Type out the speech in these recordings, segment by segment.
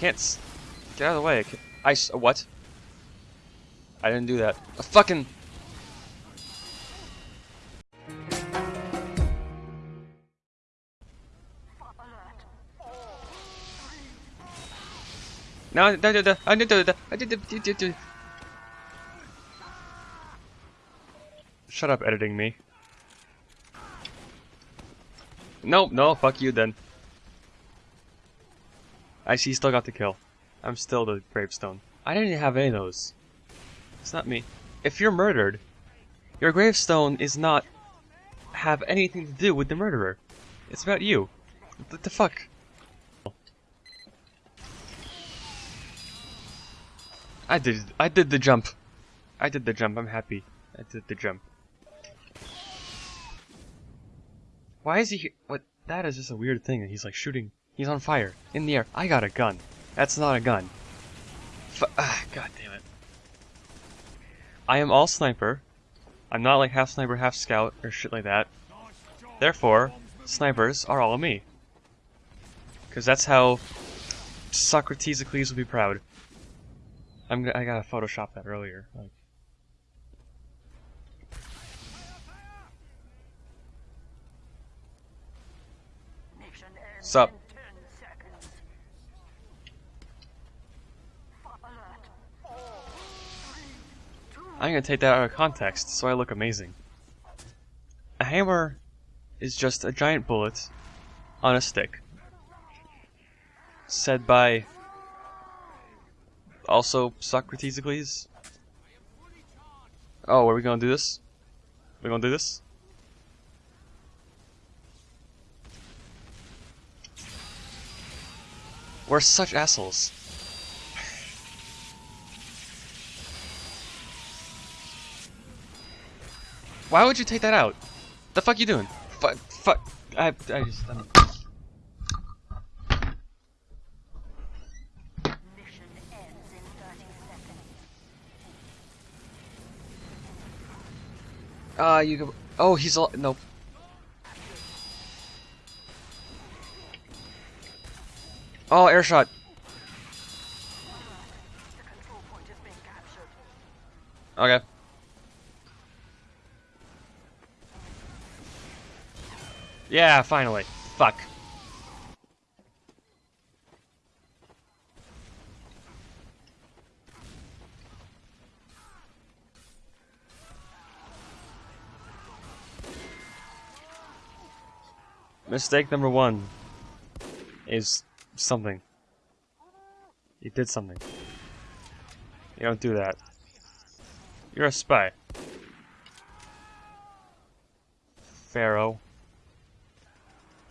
can't. Get out of the way. I, what? I didn't do that. A fucking. No, no, no, no, do I did do- do- Shut up, editing me. No, no, fuck you then. I see, still got the kill. I'm still the gravestone. I didn't have any of those. It's not me. If you're murdered, your gravestone is not have anything to do with the murderer. It's about you. What the fuck? I did I did the jump. I did the jump. I'm happy. I did the jump. Why is he what that is just a weird thing that he's like shooting. He's on fire in the air. I got a gun. That's not a gun. F ah, god damn it. I am all sniper. I'm not like half sniper, half scout or shit like that. Therefore, snipers are all of me. Cause that's how Socrates Eccles would be proud. I'm I gotta Photoshop that earlier. Like, Sup? I'm gonna take that out of context so I look amazing. A hammer is just a giant bullet on a stick. Said by also Socrates Eccles. Oh, are we gonna do this? We gonna do this? We're such assholes. Why would you take that out? The fuck you doing? Fuck, fuck. I, I just. I'm... mission ends in 30 seconds. Ah, you go. Oh, he's all. No. Oh, air shot. Okay. Yeah, finally. Fuck. Mistake number one is something. You did something. You don't do that. You're a spy. Pharaoh.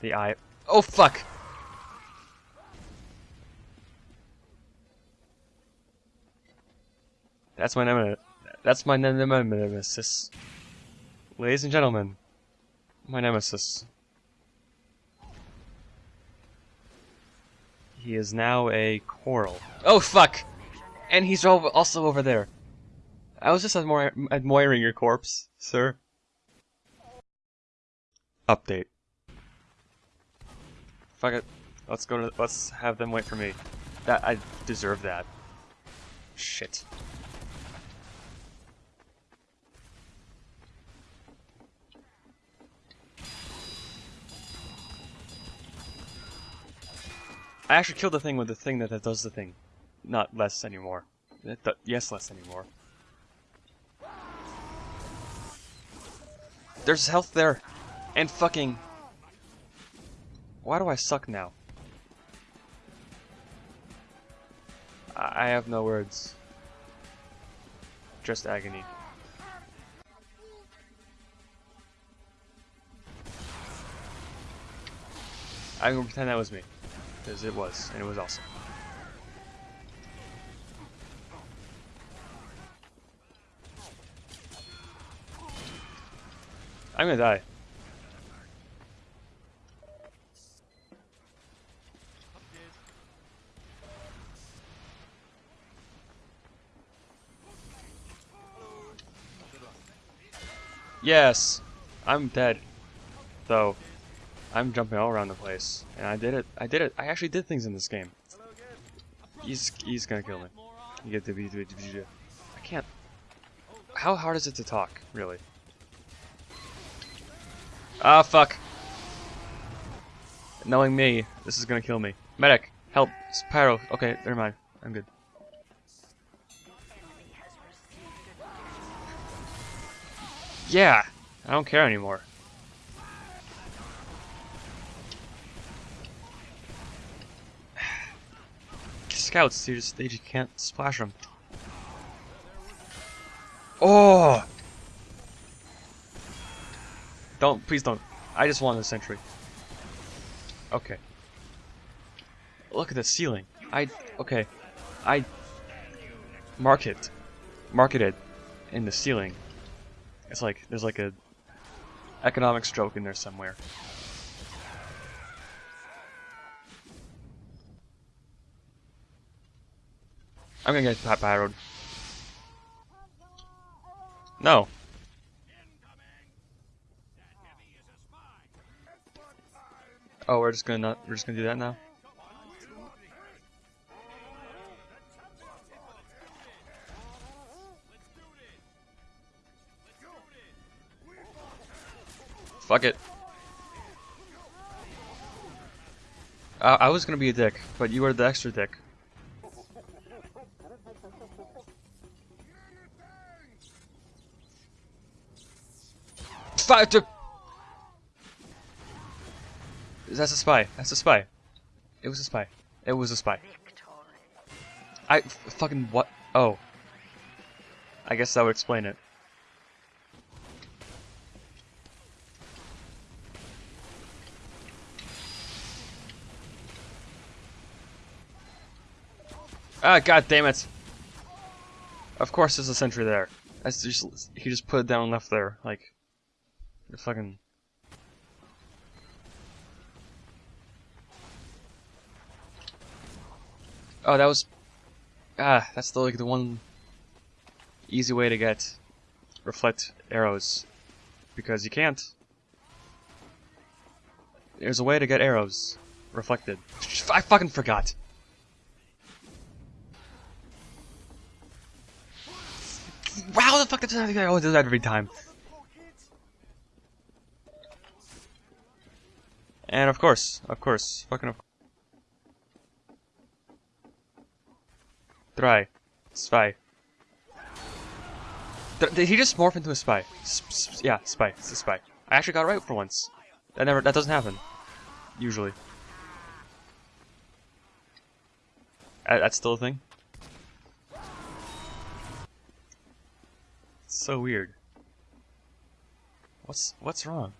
The eye. Oh fuck! That's my nemesis. That's my ne- ne- nemesis. Ladies and gentlemen, my nemesis. He is now a coral. Oh fuck! And he's also over there. I was just admir- admiring your corpse, sir. Update. Fuck it. Let's go to. Let's have them wait for me. That I deserve that. Shit. I actually killed the thing with the thing that, that does the thing. Not less anymore. Yes, less anymore. There's health there. And fucking... Why do I suck now? I, I have no words. Just agony. I'm gonna pretend that was me. Because it was, and it was awesome. I'm gonna die. Yes, I'm dead. Though, I'm jumping all around the place, and I did it. I did it. I actually did things in this game. He's he's gonna kill me. You get the I can't. How hard is it to talk, really? Ah, fuck. Knowing me, this is gonna kill me. Medic, help. Pyro. Okay, never mind. I'm good. Yeah, I don't care anymore. Scouts, they just they just can't splash them. Oh! Don't, please don't. I just want a sentry. Okay. Look at the ceiling. I okay. I mark it, Mark it in the ceiling. It's like there's like a economic stroke in there somewhere. I'm gonna get pat pyroed. No. Oh, we're just gonna not, we're just gonna do that now. Fuck it. I was gonna be a dick, but you are the extra dick. Five to. That's a spy. That's a spy. It was a spy. It was a spy. I fucking what? Oh. I guess that would explain it. Ah, god damn it! Of course there's a sentry there. That's just, he just put it down left there, like... The fucking... Oh, that was Ah, that's the like the one easy way to get reflect arrows because you can't. There's a way to get arrows reflected. I fucking forgot. Wow, the fuck does that? Oh, I always do that every time. And of course, of course, fucking of Try. Spy. Did he just morph into a spy? Yeah, spy. It's a spy. I actually got it right for once. That never. That doesn't happen. Usually. That's still a thing. So weird. What's what's wrong?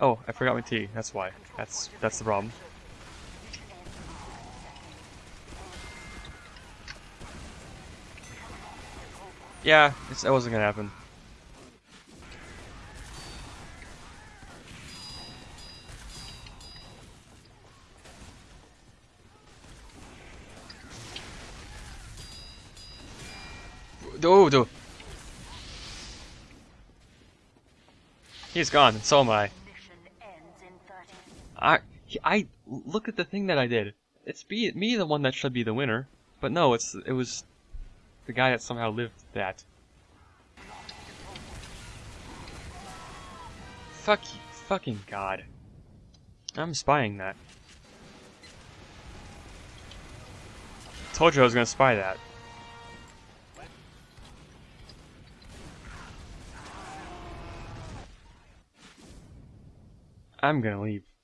Oh, I forgot my tea. That's why. That's that's the problem. Yeah, it's, that wasn't gonna happen. Oh, do. He's gone, and so am I. Mission ends in 30 I, I look at the thing that I did. It's be me the one that should be the winner, but no, it's it was the guy that somehow lived that. Fuck you, fucking god. I'm spying that. Told you I was gonna spy that. I'm gonna leave.